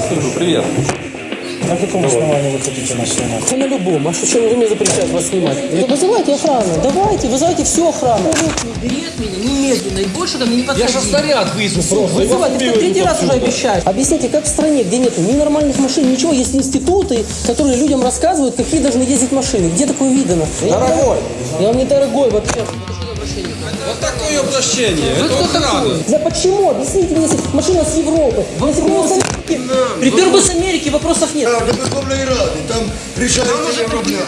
здравствуйте, привет. На каком основании вы хотите нас снимать? Да на любом. А что, чем вы мне запрещаете вас снимать? Да вызывайте охрану. Давайте, вызывайте всю охрану. Берет меня немедленно и больше ко мне не подходи. Я же снаряд вызову просто. Вызывайте, это третий раз уже обещаю. Объясните, как в стране, где нет ни нормальных машин, ничего, есть институты, которые людям рассказывают, какие должны ездить машины. Где такое видано? Дорогой. Я вам не дорогой вообще. Вот такое обращение. Вы Это кто охрана. такой? Да почему? Объясните мне, если машина с Европы. Если бы с Америки, припер бы с Америки, вопросов нет. Так, до Верховної Ради, там решаете Євроблях.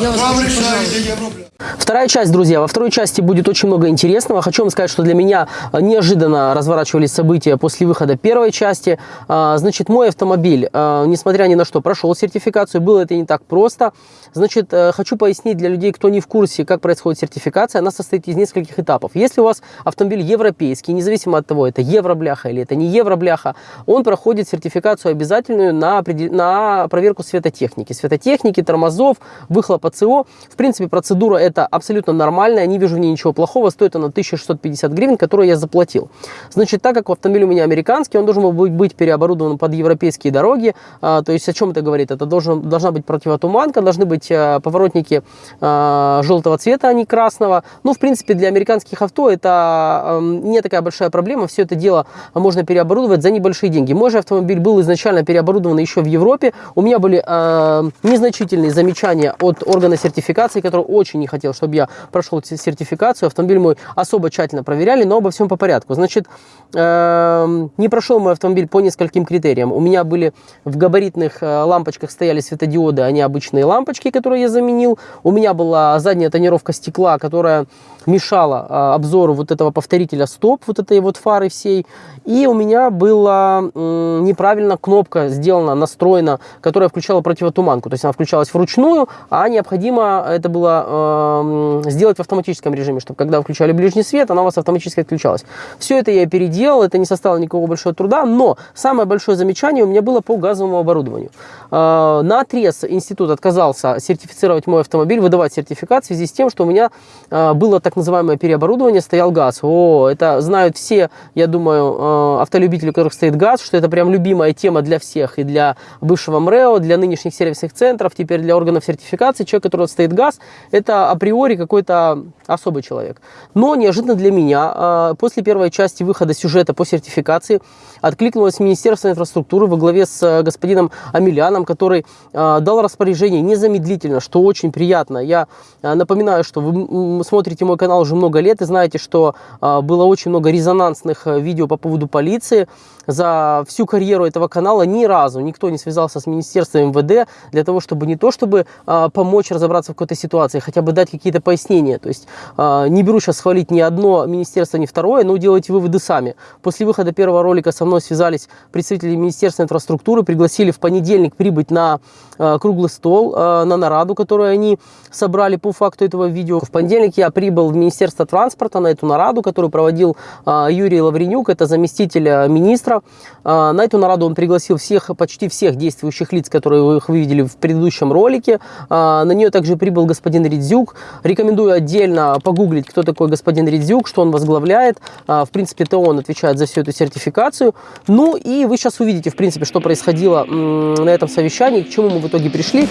Я вас Там прошу, решаете Євроблях. Вторая часть, друзья. Во второй части будет очень много интересного. Хочу вам сказать, что для меня э, неожиданно разворачивались события после выхода первой части. А, Значит, мой автомобиль, э, несмотря ни на что, прошел сертификацию. Было это не так просто. Значит, э, хочу пояснить для людей, кто не в курсе, как происходит сертификация. Она состоит из нескольких этапов. Если у вас автомобиль европейский, независимо от того, это евробляха или это не евробляха, он проходит сертификацию обязательную на, на проверку светотехники. Светотехники, тормозов, выхлопа ЦО. В принципе, процедура это абсолютно нормальная, не вижу в ней ничего плохого. Стоит она 1650 гривен, которую я заплатил. Значит, так как автомобиль у меня американский, он должен был быть переоборудован под европейские дороги. А, то есть о чем это говорит? Это должен, должна быть противотуманка, должны быть а, поворотники а, желтого цвета, а не красного. Ну, в принципе, для американских авто это а, м, не такая большая проблема. Все это дело можно переоборудовать за небольшие деньги. Мой же автомобиль был изначально переоборудован еще в Европе. У меня были а, незначительные замечания от органа сертификации, который очень не хотел, чтобы я прошел сертификацию. Автомобиль мой особо тщательно проверяли, но обо всем по порядку. Значит, эм, не прошел мой автомобиль по нескольким критериям. У меня были в габаритных э, лампочках стояли светодиоды, а не обычные лампочки, которые я заменил. У меня была задняя тонировка стекла, которая мешала э, обзору вот этого повторителя стоп, вот этой вот фары всей. И у меня была м, неправильно кнопка сделана, настроена, которая включала противотуманку. То есть она включалась вручную, а необходимо это было эм, сделать в автоматическом режиме, чтобы когда включали ближний свет, она у вас автоматически отключалась. Все это я переделал, это не составило никакого большого труда, но самое большое замечание у меня было по газовому оборудованию. Э, На отрез институт отказался сертифицировать мой автомобиль, выдавать сертификат в связи с тем, что у меня э, было так называемое переоборудование, стоял газ. О, это знают все, я думаю, э, автолюбители, у которых стоит газ, что это прям любимая тема для всех, и для бывшего МРЭО, для нынешних сервисных центров, теперь для органов сертификации. Человек, у которого стоит газ, это априори какой-то особый человек. Но неожиданно для меня, э, после первой части выхода сюжета по сертификации, откликнулось Министерство инфраструктуры во главе с э, господином Амеляном, который дал распоряжение незамедлительно, что очень приятно. Я э, напоминаю, что вы смотрите мой канал уже много лет и знаете, что э, было очень много резонансных э, видео по поводу полиции. За всю карьеру этого канала ни разу никто не связался с Министерством МВД для того, чтобы не то, чтобы помочь разобраться в какой-то ситуации, хотя бы дать какие-то пояснения. То есть не беру сейчас хвалить ни одно министерство, ни второе, но делайте выводы сами. После выхода первого ролика со мной связались представители Министерства инфраструктуры, пригласили в понедельник прибыть на круглый стол, э, на нараду, которую они собрали по факту этого видео. В понедельник я прибыл в Министерство транспорта на эту нараду, которую проводил э, Юрий Лавренюк, это заместитель э, министра. Э, На эту нараду он пригласил всех, почти всех действующих лиц, которые вы их видели в предыдущем ролике. На нее также прибыл господин Ридзюк. Рекомендую отдельно погуглить, кто такой господин Ридзюк, что он возглавляет. В принципе, это он отвечает за всю эту сертификацию. Ну и вы сейчас увидите, в принципе, что происходило на этом совещании, к чему мы в итоге пришли.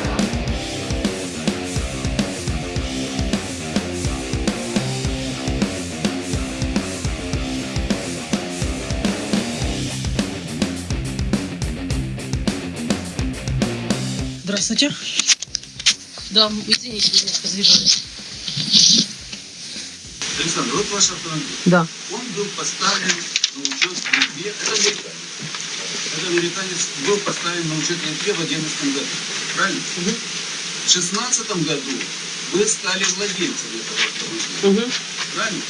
Здравствуйте. Да, извините, немножко задержали. Александр, вот ваш автомобиль. Да. Он был поставлен на учет в Литве. Это американец. Это американец был поставлен на учет в Литве в 2011 году. Правильно? В 2016 году вы стали владельцем этого автомобиля. Угу. Правильно?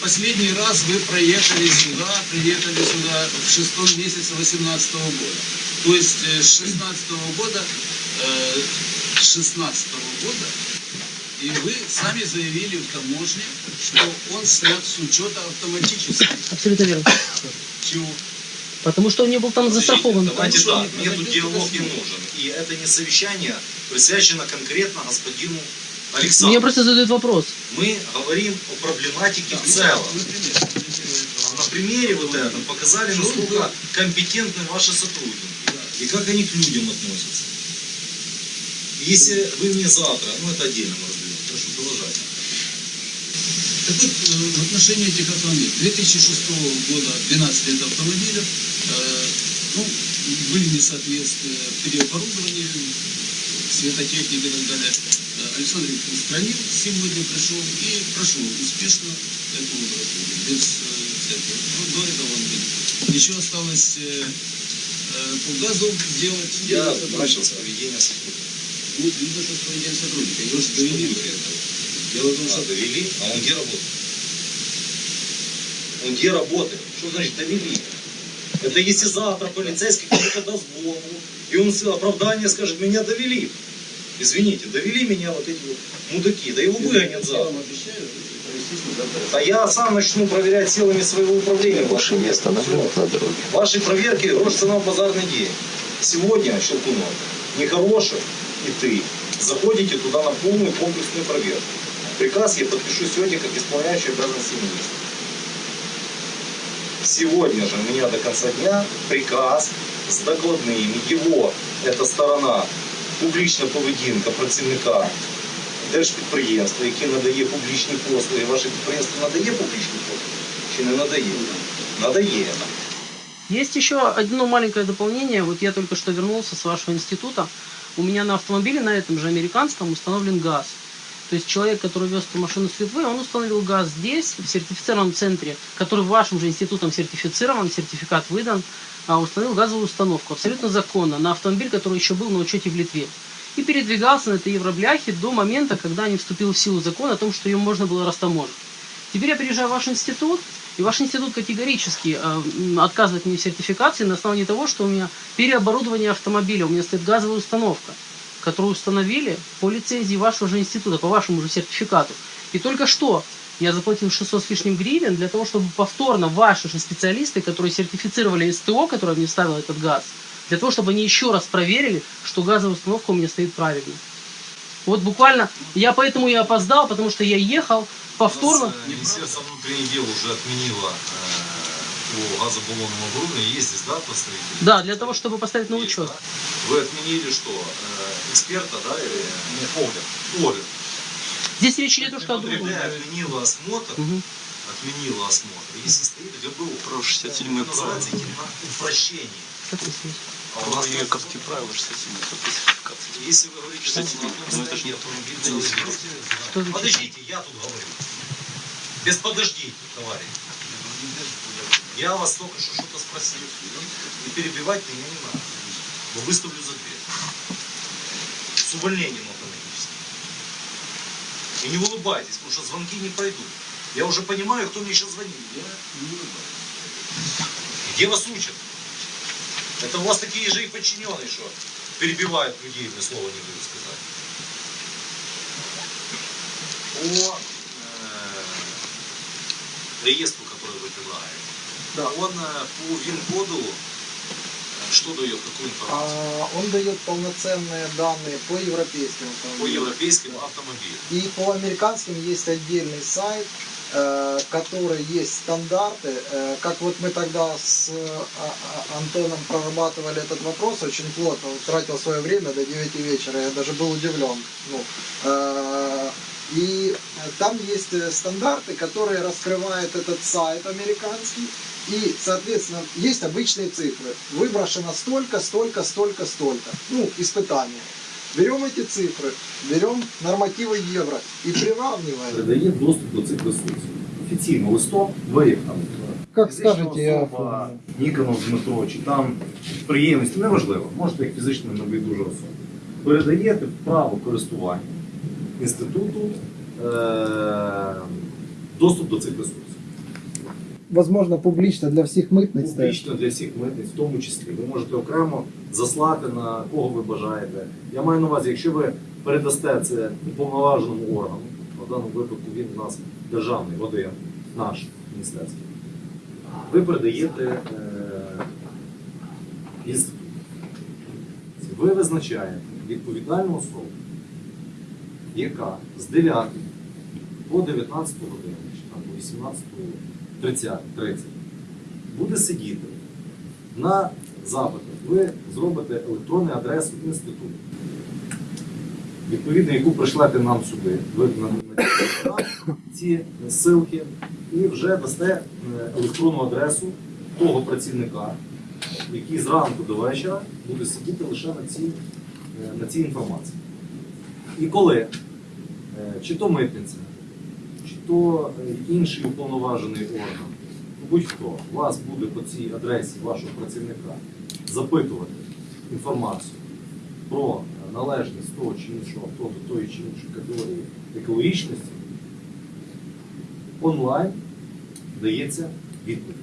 Последний раз вы проехали сюда, приехали сюда в шестом месяце 2018 года. То есть э, с 16 года, э, с 16 года, и вы сами заявили в таможне, что он снят с учета автоматически. Абсолютно верно. Чего? Потому что он не был там застрахован. Давайте так, тут проводил диалог не нужен. И это не совещание присвящено конкретно господину Мне Александру. просто задают вопрос. Мы говорим о проблематике в целом. Например, примере вот этом показали, насколько компетентны ваши сотрудники. И как они к людям относятся. Если вы мне завтра, ну это отдельно мы разберем, прошу продолжать. Так вот, э, в отношении этих автомобилей. 2006 года 12 лет автомобилев, э, ну, были несоответствия при оборудовании, светотехники и так далее. Э, Александр их устранил, сегодня пришел и прошел успешно эту лабораторию, без э, этого. Ну, до этого он был. Еще осталось э, э, по газу делать. Я начал с поведения сотрудника. Ну, видно, что с поведением сотрудника. Его же довели до этого. Дело в том, что А, довели? А он где работает? Он где работает? Что значит довели? Это если завтра полицейский кому-то даст голову, и он оправдание скажет, меня довели. Извините, довели меня вот эти вот мудаки, да его выгонят завтра. сюда А я сам начну проверять силами своего управления. Больше не на дороге. Ваши проверки рожь цена в базарный день. Сегодня, Щелкунов, нехороший и ты заходите туда на полную комплексную проверку. Приказ я подпишу сегодня как исполняющий обязанности министра. Сегодня же у меня до конца дня приказ з докладними його, эта сторона, публічна поведінка працівника держпідприємства, яке надає публічні послуги. Ваше підприємство надає публічні послуги? Чи не надає? Надає. Есть еще одно маленькое дополнение. Вот я только что вернулся с вашего института. У меня на автомобиле, на этом же американском, установлен газ. То есть человек, который вез эту машину с Литвы, он установил газ здесь, в сертифицированном центре, который вашим же институтом сертифицирован, сертификат выдан, а установил газовую установку абсолютно законно на автомобиль, который еще был на учете в Литве. И передвигался на этой евробляхе до момента, когда не вступил в силу закон о том, что ее можно было растаможить. Теперь я приезжаю в ваш институт, и ваш институт категорически э, отказывает мне в сертификации на основании того, что у меня переоборудование автомобиля, у меня стоит газовая установка, которую установили по лицензии вашего же института, по вашему же сертификату. И только что я заплатил 600 с лишним гривен для того, чтобы повторно ваши же специалисты, которые сертифицировали СТО, которое мне ставило этот газ, для того, чтобы они еще раз проверили, что газовая установка у меня стоит правильно. Вот буквально, я поэтому и опоздал, потому что я ехал повторно. У нас, э, Министерство внутренних дел уже отменило э, по газобаллонному оборудованию. Есть здесь, да, представители? Да, для того, чтобы поставить на учет. Вы отменили что? Э, эксперта, да, или ну, огляд? Огляд. Здесь речь идет о что о другом. ГБ отменила осмотр, Мгм. отменила осмотр. Если стоит ГБУ, Про 67 это называется идти на упрощение. Как здесь есть? А у нас Є нет. ковські правила 67 сертифікації. Если вы говорите, что Кстати, на одном ну, это ж стадии не автомобиль это не целый серьезно. век. Что значит? Подождите, я тут говорю. Без подождите, товарищ. Я вас только что что-то спросил. И перебивать меня не надо. Но выставлю за дверь. с увольнением автоматически. И не улыбайтесь, потому что звонки не пройдут. Я уже понимаю, кто мне сейчас звонит. Я не улыбаюсь. Где вас учат? Это у вас такие же и подчиненные, что перебивают людей, мне слова не дают сказать. По э, реестру, который вы предлагаете. Да. Он э, по ВИН-коду что дает, какую информацию? А, Он дает полноценные данные по европейским По автомобилям. европейским автомобилям. И по американским есть отдельный сайт, э, который есть стандарты. Э, Как вот мы тогда с э, А- А- Антоном прорабатывали этот вопрос очень плотно, он тратил свое время до 9 вечера, я даже был удивлен. Ну, э, и там есть э, стандарты, которые раскрывает этот сайт американский. И, соответственно, есть обычные цифры. Выброшено столько, столько, столько, столько. Ну, испытания. Берем эти цифры, берем нормативы евро и приравниваем. передає доступ до цих ресурсів. Офіційно листом, ви як там Как фізична скажете, я особа, Ніконов Дмитро, чи там підприємець, неважливо, можете як фізична небайдужа особа. Передаєте право користування інституту е- доступ до цих ресурсів. Возможно, публично для всіх митниць. Публічно для всіх митниць, в тому числі. Ви можете окремо заслати на кого ви бажаєте. Я маю на увазі, якщо ви передасте це уповноваженому органу, в даному випадку він у нас державний, один, наш міністерський, ви передаєте е. Ви визначаєте відповідальну особу, яка з 9 по 19 годину, чи там по 18 30, 30 буде сидіти на запитах. Ви зробите електронну адресу інституту, відповідно, яку пришлете нам сюди. Ви нам ці ссылки і вже дасте е, електронну адресу того працівника, який зранку до вечора буде сидіти лише на цій, е, на цій інформації. І коли е, чи то митниця, чи то е, інший уповноважений орган, будь-хто вас буде по цій адресі вашого працівника запитувати інформацію про е, належність того чи іншого авто до тої чи іншої категорії екологічності, онлайн дається відповідь.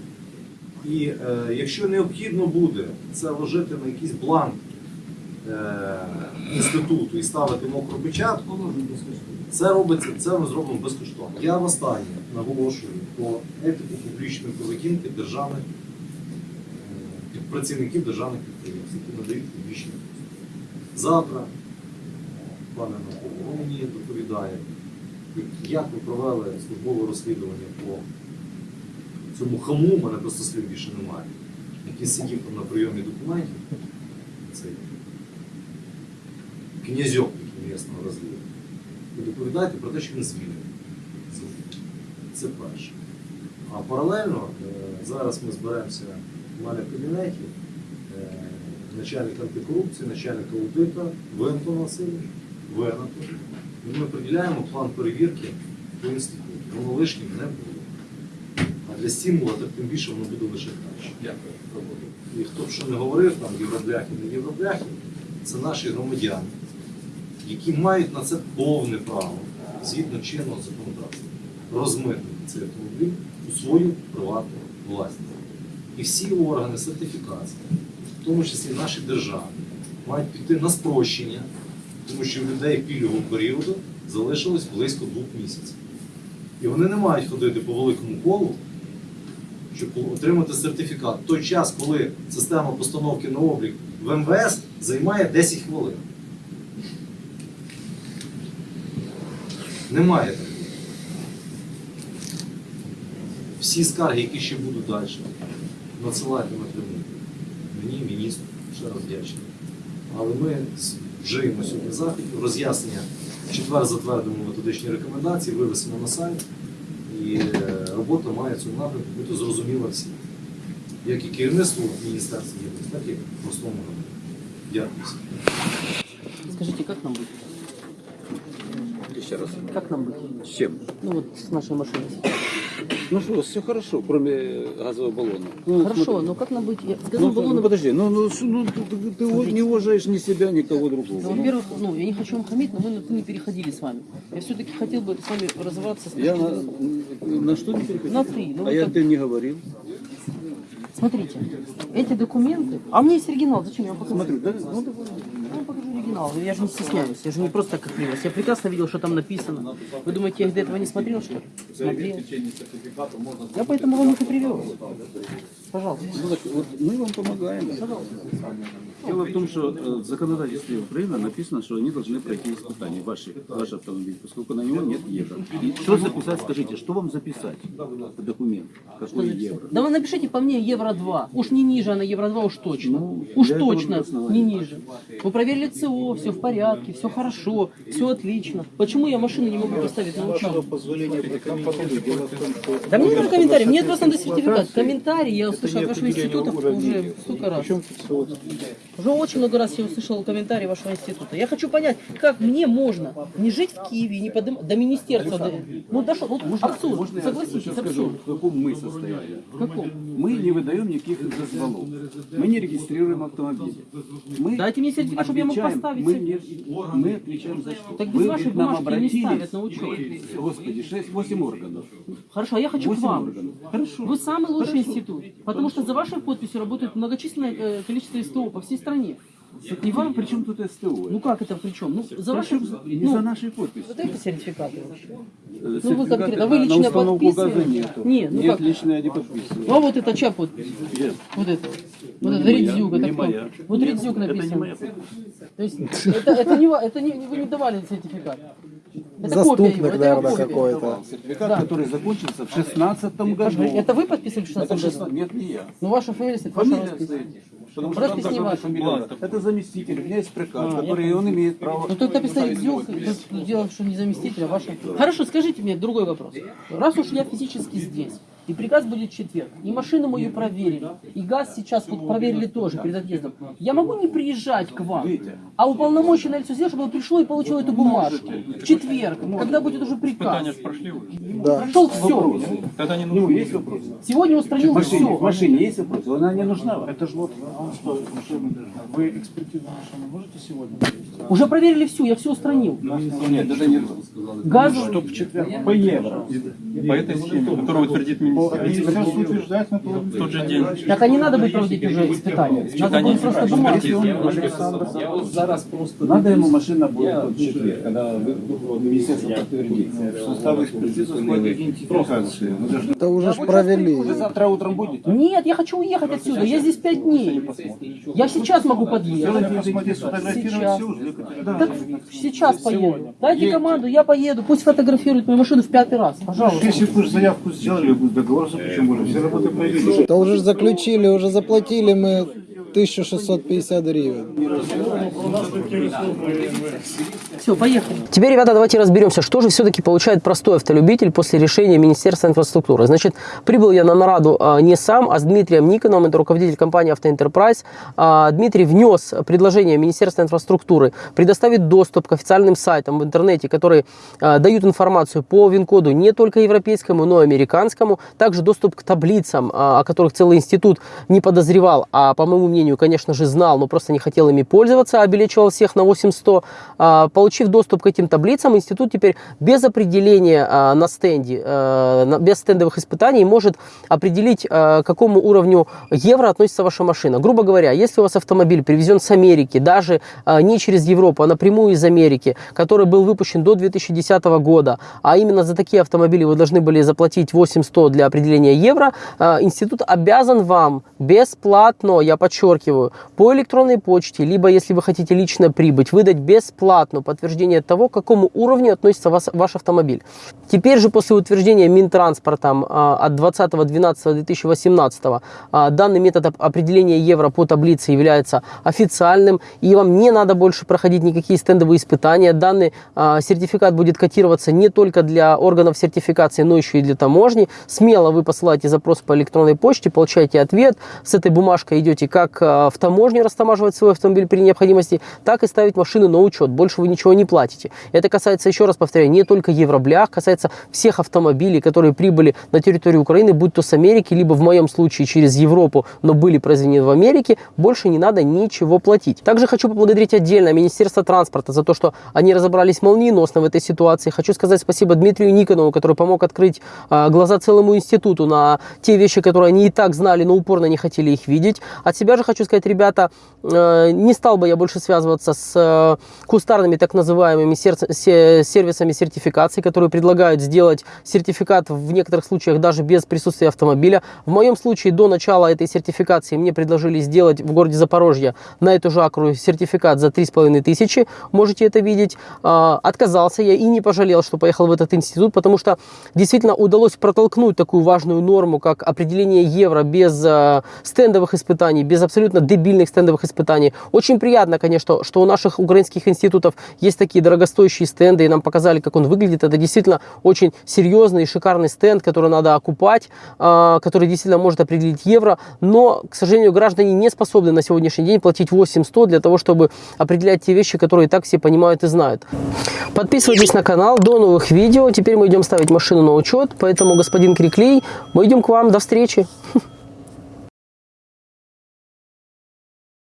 І е, якщо необхідно буде це вложити на якийсь бланк е, інституту і ставити мокру печатку, це робиться, це ми зробимо безкоштовно. Я востаннє наголошую про етику публічної поведінки державних е, працівників державних підприємств, які надають публічні послуги. Завтра, е, пане Науково, ви мені доповідає, як ви провели службове розслідування по цьому хаму, мене просто слів більше немає, який сидів там на прийомі документів, князьок місного розслідування. Ви доповідаєте про те, що він звільнений. Це перше. А паралельно е, зараз ми зберемося в мене в кабінеті начальник антикорупції, начальник аудита, ви Антон Васильович, ви Анатолій. І ми приділяємо план перевірки по інституту. Воно лишнім не було. А для стимула, так тим більше воно буде лише краще. Дякую. І хто б що не говорив, там євробляхи, не євробляхи, це наші громадяни, які мають на це повне право згідно чинного законодавства розмитнити цей автомобіль у свою приватну власність. І всі органи сертифікації, в тому числі наші держави, мають піти на спрощення, тому що в людей пільгового періоду залишилось близько двох місяців. І вони не мають ходити по великому колу, щоб отримати сертифікат. В той час, коли система постановки на облік в МВС займає 10 хвилин. Немає такого. Всі скарги, які ще будуть далі, надсилайте напряму. Мені, міністру, ще раз вдячний. Але ми вжиємо сьогодні заходів, роз'яснення четвер затвердимо методичні рекомендації, вивесимо на сайт. І е, робота має цьому напрямку бути зрозуміла всім. Як і керівництву Міністерства єдності, так і простому народу. Дякую. Скажите, как нам быть? Ще раз. Как нам быть? З чим? Ну вот с нашей машиной. Ну що, все хорошо, кроме газового баллона. Ну, Хорошо, смотри. но как нам быть? Я с Ну, газовым баллоном... подожди, ну, ну, с- ну, ты, ты- ты Смотрите. не уважаешь ни себя, никого Ну, другого. Ну, во-первых, ну, я не хочу вам хамить, но мы не переходили с вами. Я все-таки хотел бы с вами разобраться. С я на, на что не переходил? На ты. Ну, а я так. ты не говорил. Смотрите, эти документы... А у меня есть оригинал, зачем я вам покажу? Смотрю, да? Ну, оригинал, я же не стесняюсь, я же не просто так как Я прекрасно видел, что там написано. Вы думаете, я до этого не смотрел, что ли? Смотрел. Я поэтому вам их и привел. Пожалуйста. Ну, мы вам помогаем. Дело в том, что э, в законодательстве Украины написано, что они должны пройти испытания, ваши, ваш автомобиль, поскольку на него нет евро. И что записать, скажите, что вам записать? Документ, какой евро? Да вы напишите по мне евро 2. Уж не ниже, а на евро 2 уж точно. Ну, уж точно не ниже. Вы проверили ЦО, все в порядке, все хорошо, все отлично. Почему я машину не могу поставить на учет? Да мне не надо комментарий, мне просто надо сертификат. Комментарий я услышал от вашего института уже столько раз. Уже очень много раз я услышал комментарий вашего института. Я хочу понять, как мне можно не жить в Киеве, не поднимать до министерства. до- Ну дошло, вот абсурд, Можно я согласитесь, скажу, абсурд. в каком мы состоянии? В каком? Мы не выдаем никаких дозволов. Мы не регистрируем автомобили. Мы Дайте мне сертификат, чтобы я мог поставить Мы, не- мы отвечаем за что? Так без Вы вашей нам бумажки не обратились, ставят на учет. Господи, 6-8 органов. Хорошо, а я хочу к вам. органов. Хорошо. Вы самый лучший Хорошо. институт, потому что за вашей подписью работает многочисленное э, количество СТО по всей стране. И вам при чем тут СТО? Ну как это при чем? Ну, за Причем вашей... не ну, за нашей подписью. Вот это сертификаты вообще. Э, Ну вы конкретно, вы лично на подписываете? нету. Не, ну Нет, как? лично я не подписываю. Ну а вот это чья подпись? Нет. Вот это. Ну, Вот не это моя, Редзюк, это не кто? моя. Вот Это не моя подпись. То есть это, это, не, это не, вы не давали сертификат. Это копия заступник, это его наверное, копия. какой-то. Сертификат, Да. который закончился в 16 году. Это вы подписывали в 16 Это году? 16 Нет, не я. Ну, ваша фамилия стоит, Фамилия стоит. Потому что Роспись там не ваша. Это заместитель. У меня есть приказ, А, который он имеет право. Ну только написали Бзюк, тут дело, что не заместитель, а ваша. Хорошо, скажите мне другой вопрос. Раз уж я физически здесь, и приказ будет в четверг, и машину мою проверили, и газ сейчас вот проверили тоже перед отъездом, я могу не приезжать к вам, а уполномоченное лицо сделать, чтобы оно пришло и получило эту бумажку в четверг, когда будет уже приказ. Да. Прошел все. Ну, есть вопрос? Сегодня устранил машине, в все. машине есть вопрос? Она не нужна. вам? Это же вот, а он что, машина должна. Вы экспертизу машины можете сегодня провести? Уже проверили всю, я все устранил. Нет, это не сказал. Газ Чтоб в четверг. По евро. По этой схеме, которую утвердит на В тот же день. Так а не надо будет проводить уже испытания. Надо будет просто бумагу. Надо ему машина будет в четверг, когда вы- вы- министерство подтвердит. Состав экспертизы входит Это уже провели. Вы завтра утром будете? Нет, я хочу уехать отсюда. Я здесь пять дней. Я сейчас могу подъехать. Сейчас. все уже. Так сейчас поеду. Дайте команду, я поеду. Пусть фотографируют мою машину в пятый раз. Пожалуйста. Если бы уже заявку сделали, бы договор заключен, уже все работы провели. Да уже заключили, уже заплатили мы 1650 гривен. Все, поехали. Теперь, ребята, давайте разберемся, что же все-таки получает простой автолюбитель после решения Министерства инфраструктуры. Значит, прибыл я на нараду а, не сам, а с Дмитрием Никоновым, это руководитель компании «Автоэнтерпрайз». А, Дмитрий внес предложение Министерства инфраструктуры предоставить доступ к официальным сайтам в интернете, которые а, дают информацию по ВИН-коду не только европейскому, но и американскому. Также доступ к таблицам, а, о которых целый институт не подозревал, а по моему мнению, конечно же, знал, но просто не хотел ими пользоваться, обелечивал всех на 8100. А, Получив доступ к этим таблицам, институт теперь без определения а, на стенде, а, без стендовых испытаний может определить, а, к какому уровню евро относится ваша машина. Грубо говоря, если у вас автомобиль привезен с Америки, даже а, не через Европу, а напрямую из Америки, который был выпущен до 2010 года, а именно за такие автомобили вы должны были заплатить 8100 для определения евро, а, институт обязан вам бесплатно, я подчеркиваю, по электронной почте, либо если вы хотите лично прибыть, выдать бесплатно подтверждение того, к какому уровню относится вас, ваш автомобиль. Теперь же после утверждения Минтранспортом а, от 20.12.2018 а, данный метод оп- определения евро по таблице является официальным, и вам не надо больше проходить никакие стендовые испытания. Данный а, сертификат будет котироваться не только для органов сертификации, но еще и для таможни. Смело вы посылаете запрос по электронной почте, получаете ответ. С этой бумажкой идете как в таможню растамаживать свой автомобиль при необходимости, так и ставить машину на учет. Больше вы ничего не платите. Это касается, еще раз повторяю, не только евроблях, касается всех автомобилей, которые прибыли на территорию Украины, будь то с Америки, либо в моем случае через Европу, но были произведены в Америке, больше не надо ничего платить. Также хочу поблагодарить отдельно Министерство транспорта за то, что они разобрались молниеносно в этой ситуации. Хочу сказать спасибо Дмитрию Никонову, который помог открыть а, глаза целому институту на те вещи, которые они и так знали, но упорно не хотели их видеть. От себя же хочу сказать, ребята, э, не стал бы я больше связываться с э, кустарными так называемыми се- сервисами сертификации, которые предлагают сделать сертификат в некоторых случаях даже без присутствия автомобиля. В моем случае до начала этой сертификации мне предложили сделать в городе Запорожье на эту же акру сертификат за 3,5 тысячи. Можете это видеть. А, Отказался я и не пожалел, что поехал в этот институт, потому что действительно удалось протолкнуть такую важную норму, как определение евро без э, стендовых испытаний, без абсолютно дебильных стендовых испытаний. Очень приятно, конечно, что у наших украинских институтов есть такие дорогостоящие стенды, и нам показали, как он выглядит. Это действительно очень серьезный и шикарный стенд, который надо окупать, э, который действительно может определить евро. Но, к сожалению, граждане не способны на сегодняшний день платить 8100 для того, чтобы определять те вещи, которые и так все понимают и знают. Подписывайтесь на канал, до новых видео. Теперь мы идем ставить машину на учет, поэтому, господин Криклей, мы идем к вам, до встречи.